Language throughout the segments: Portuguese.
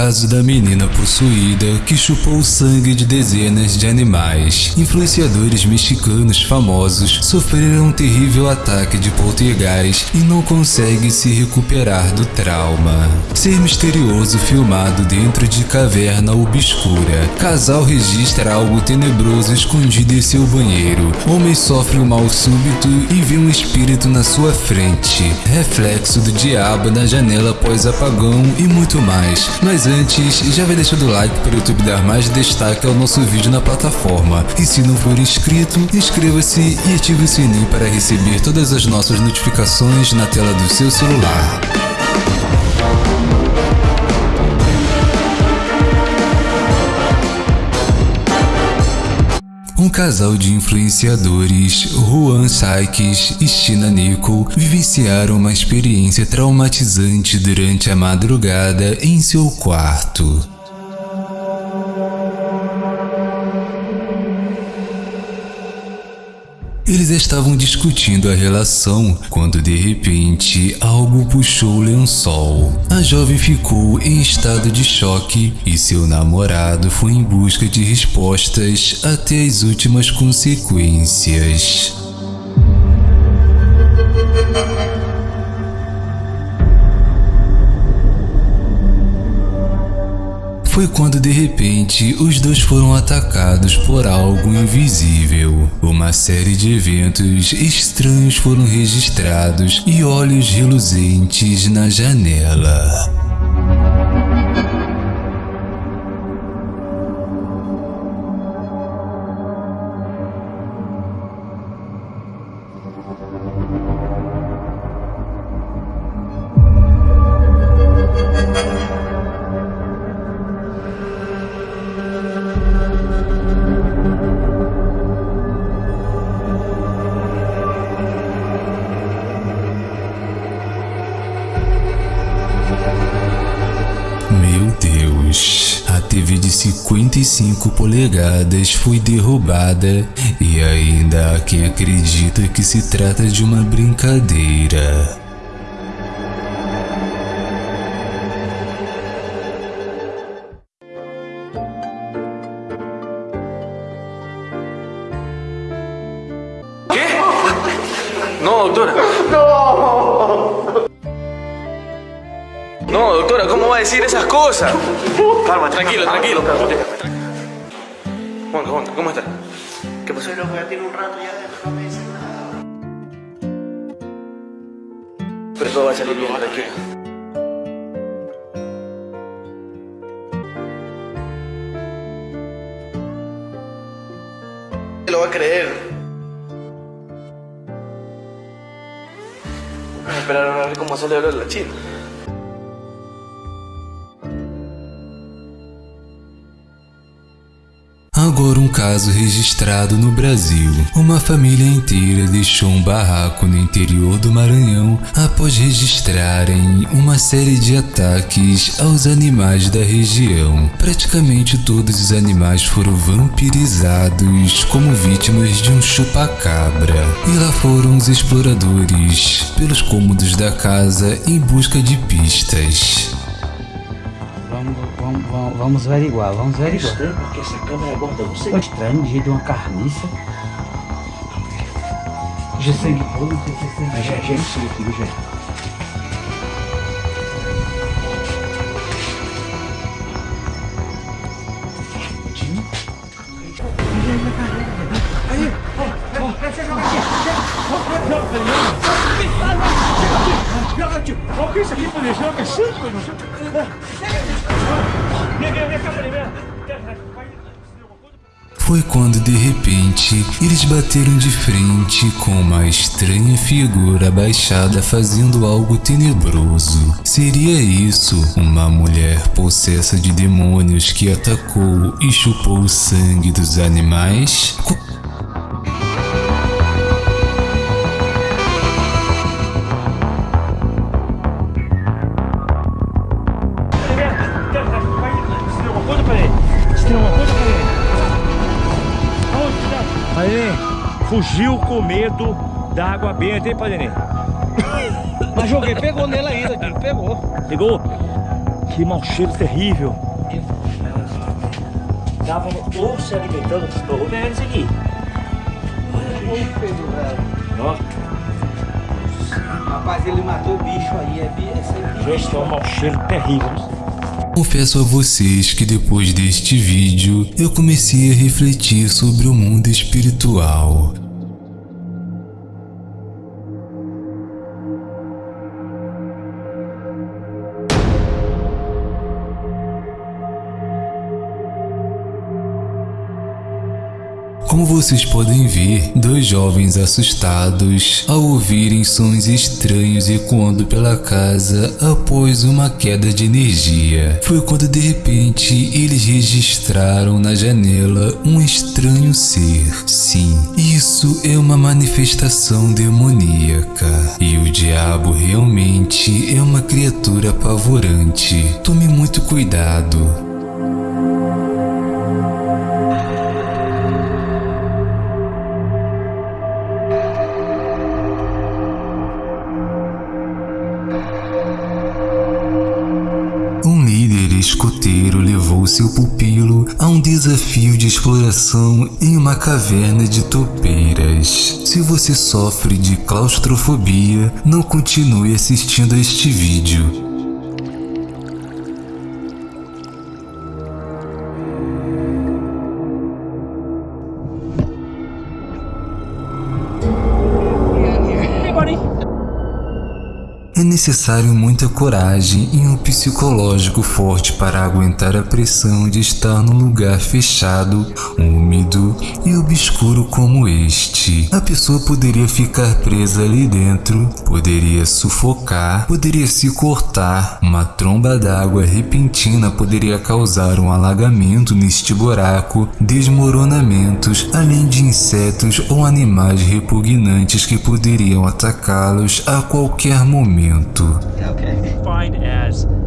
caso da menina possuída que chupou o sangue de dezenas de animais. Influenciadores mexicanos famosos sofreram um terrível ataque de poltergeist e não conseguem se recuperar do trauma. Ser misterioso filmado dentro de caverna obscura. Casal registra algo tenebroso escondido em seu banheiro. Homem sofre um mal súbito e vê um espírito na sua frente. Reflexo do diabo na janela após apagão e muito mais. Mas antes, já vai deixando o like para o YouTube dar mais destaque ao nosso vídeo na plataforma. E se não for inscrito, inscreva-se e ative o sininho para receber todas as nossas notificações na tela do seu celular. Um casal de influenciadores, Juan Sykes e China Nicole, vivenciaram uma experiência traumatizante durante a madrugada em seu quarto. Eles estavam discutindo a relação quando de repente algo puxou o lençol. A jovem ficou em estado de choque e seu namorado foi em busca de respostas até as últimas consequências. Foi quando de repente os dois foram atacados por algo invisível. Uma série de eventos estranhos foram registrados e olhos reluzentes na janela. TV de 55 polegadas foi derrubada e ainda há quem acredita que se trata de uma brincadeira. Doctora, ¿cómo va a decir esas cosas? Calma, Tranquilo, tranquilo. Juanca, Juanca, ¿cómo estás? ¿Qué pasó? Pero ya tiene un rato ya no me dice nada. Pero todo va a salir bien, tranquilo. Lo va a creer. Vamos a esperar a ver cómo sale ahora la china. Agora um caso registrado no Brasil. Uma família inteira deixou um barraco no interior do Maranhão após registrarem uma série de ataques aos animais da região. Praticamente todos os animais foram vampirizados como vítimas de um chupacabra. E lá foram os exploradores pelos cômodos da casa em busca de pistas. Vamos, vamos, vamos, vamos averiguar, vamos averiguar. Estranho, porque essa câmera guarda você. Foi estranho, de jeito de uma carniça. Já sangue puro, não sei se é sangue. Mas já, já é isso aqui, já. Foi quando de repente eles bateram de frente com uma estranha figura abaixada fazendo algo tenebroso. Seria isso uma mulher possessa de demônios que atacou e chupou o sangue dos animais? Co- fugiu com medo da água benta, hein, Padre? Mas joguei, pegou nele ainda, Dino, pegou. Pegou? Que mau cheiro terrível. Estavam ou se alimentando, ou vendo isso aqui. Ó, Rapaz, ele matou o bicho aí. É, é bicho. gente, tem um mau cheiro terrível. Confesso a vocês que depois deste vídeo eu comecei a refletir sobre o mundo espiritual. Como vocês podem ver, dois jovens assustados ao ouvirem sons estranhos ecoando pela casa após uma queda de energia. Foi quando de repente eles registraram na janela um estranho ser. Sim, isso é uma manifestação demoníaca. E o diabo realmente é uma criatura apavorante. Tome muito cuidado. Um desafio de exploração em uma caverna de topeiras. Se você sofre de claustrofobia, não continue assistindo a este vídeo. Necessário muita coragem e um psicológico forte para aguentar a pressão de estar num lugar fechado, úmido e obscuro como este. A pessoa poderia ficar presa ali dentro, poderia sufocar, poderia se cortar, uma tromba d'água repentina poderia causar um alagamento neste buraco, desmoronamentos, além de insetos ou animais repugnantes que poderiam atacá-los a qualquer momento. Defined as the length based upon the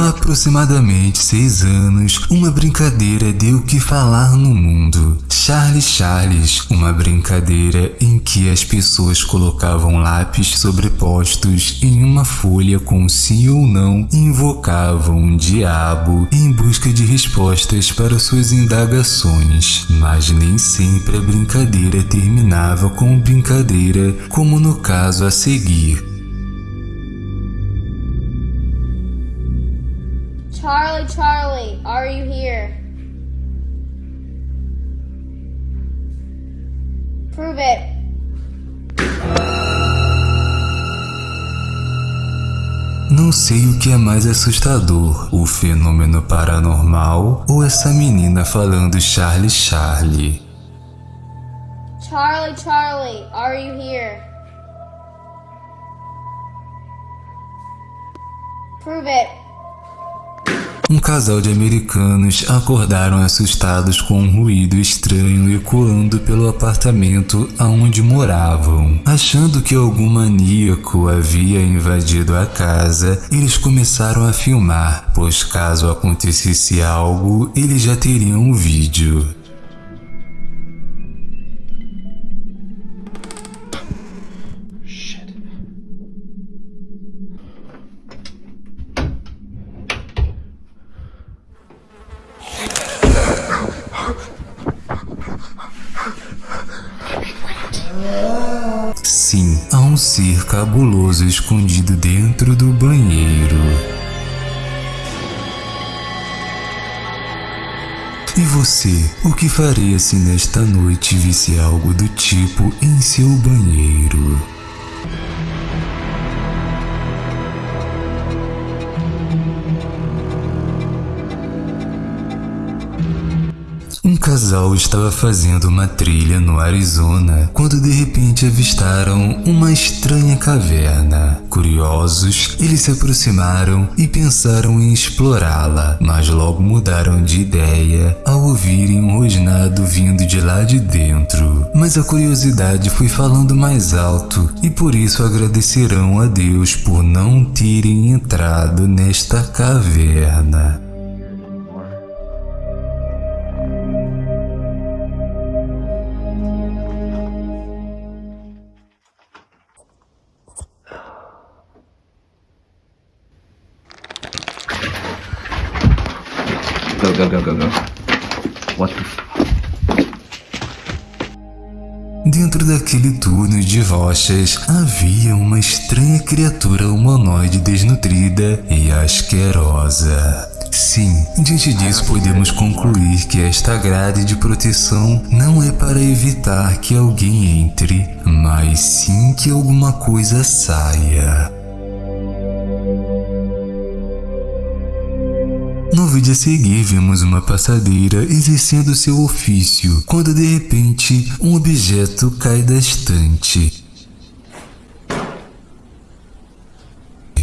Há aproximadamente seis anos, uma brincadeira deu que falar no mundo. Charlie Charles, uma brincadeira em que as pessoas colocavam lápis sobrepostos em uma folha com sim ou não invocavam um diabo em busca de respostas para suas indagações. Mas nem sempre a brincadeira terminava com brincadeira, como no caso a seguir. Charlie, Charlie, are you here? Prove it. Não sei o que é mais assustador, o fenômeno paranormal ou essa menina falando Charlie Charlie. Charlie, Charlie, are you here? Prove it. Um casal de americanos acordaram assustados com um ruído estranho ecoando pelo apartamento aonde moravam. Achando que algum maníaco havia invadido a casa, eles começaram a filmar, pois caso acontecesse algo, eles já teriam um vídeo. Um ser cabuloso escondido dentro do banheiro. E você, o que faria se nesta noite visse algo do tipo em seu banheiro? Casal estava fazendo uma trilha no Arizona quando de repente avistaram uma estranha caverna. Curiosos, eles se aproximaram e pensaram em explorá-la, mas logo mudaram de ideia ao ouvirem um rosnado vindo de lá de dentro. Mas a curiosidade foi falando mais alto e por isso agradecerão a Deus por não terem entrado nesta caverna. Go, go, go, go, go. What the. Dentro daquele túnel de rochas havia uma estranha criatura humanoide desnutrida e asquerosa. Sim, diante disso podemos concluir que esta grade de proteção não é para evitar que alguém entre, mas sim que alguma coisa saia. No vídeo a seguir, vemos uma passadeira exercendo seu ofício, quando de repente um objeto cai da estante.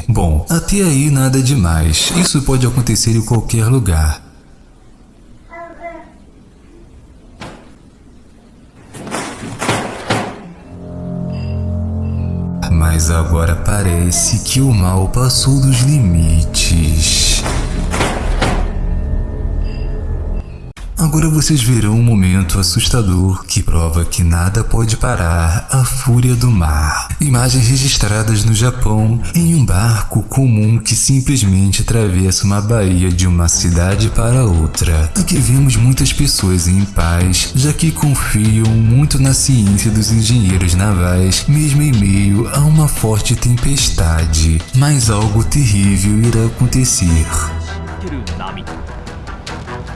Bom, até aí nada demais. Isso pode acontecer em qualquer lugar. Mas agora parece que o mal passou dos limites. Agora vocês verão um momento assustador que prova que nada pode parar a fúria do mar. Imagens registradas no Japão em um barco comum que simplesmente atravessa uma baía de uma cidade para outra. Aqui vemos muitas pessoas em paz, já que confiam muito na ciência dos engenheiros navais, mesmo em meio a uma forte tempestade. Mas algo terrível irá acontecer.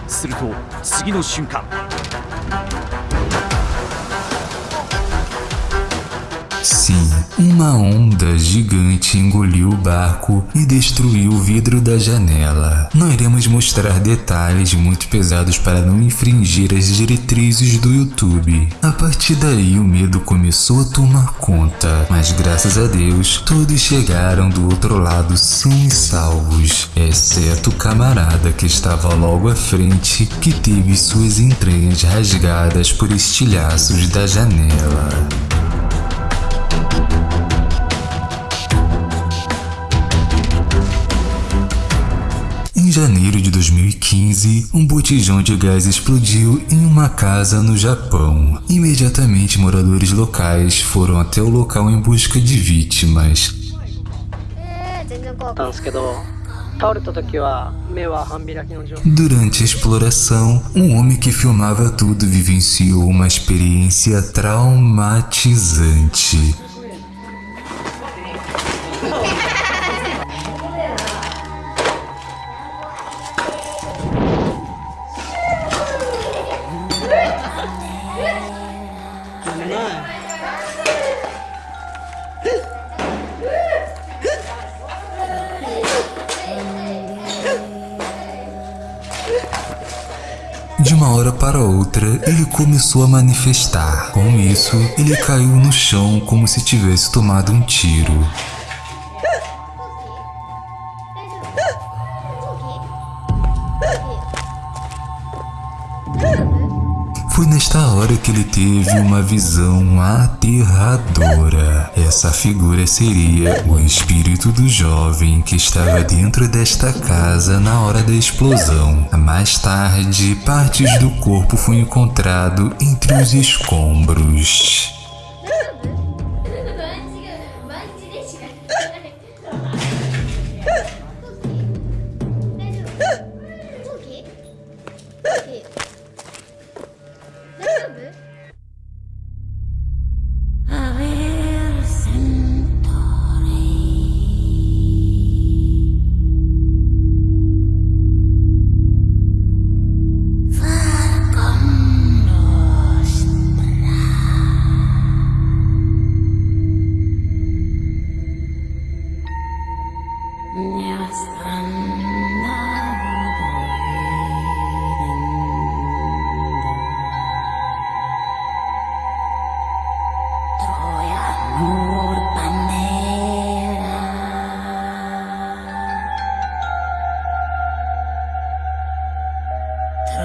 すると次の瞬間。Uma onda gigante engoliu o barco e destruiu o vidro da janela. Não iremos mostrar detalhes muito pesados para não infringir as diretrizes do YouTube. A partir daí o medo começou a tomar conta, mas graças a Deus todos chegaram do outro lado são e salvos, exceto o camarada que estava logo à frente que teve suas entranhas rasgadas por estilhaços da janela. Em janeiro de 2015, um botijão de gás explodiu em uma casa no Japão. Imediatamente, moradores locais foram até o local em busca de vítimas. Durante a exploração, um homem que filmava tudo vivenciou uma experiência traumatizante. Começou a manifestar. Com isso, ele caiu no chão como se tivesse tomado um tiro. Foi nesta hora que ele teve uma visão aterradora. Essa figura seria o espírito do jovem que estava dentro desta casa na hora da explosão. Mais tarde, partes do corpo foram encontrado entre os escombros.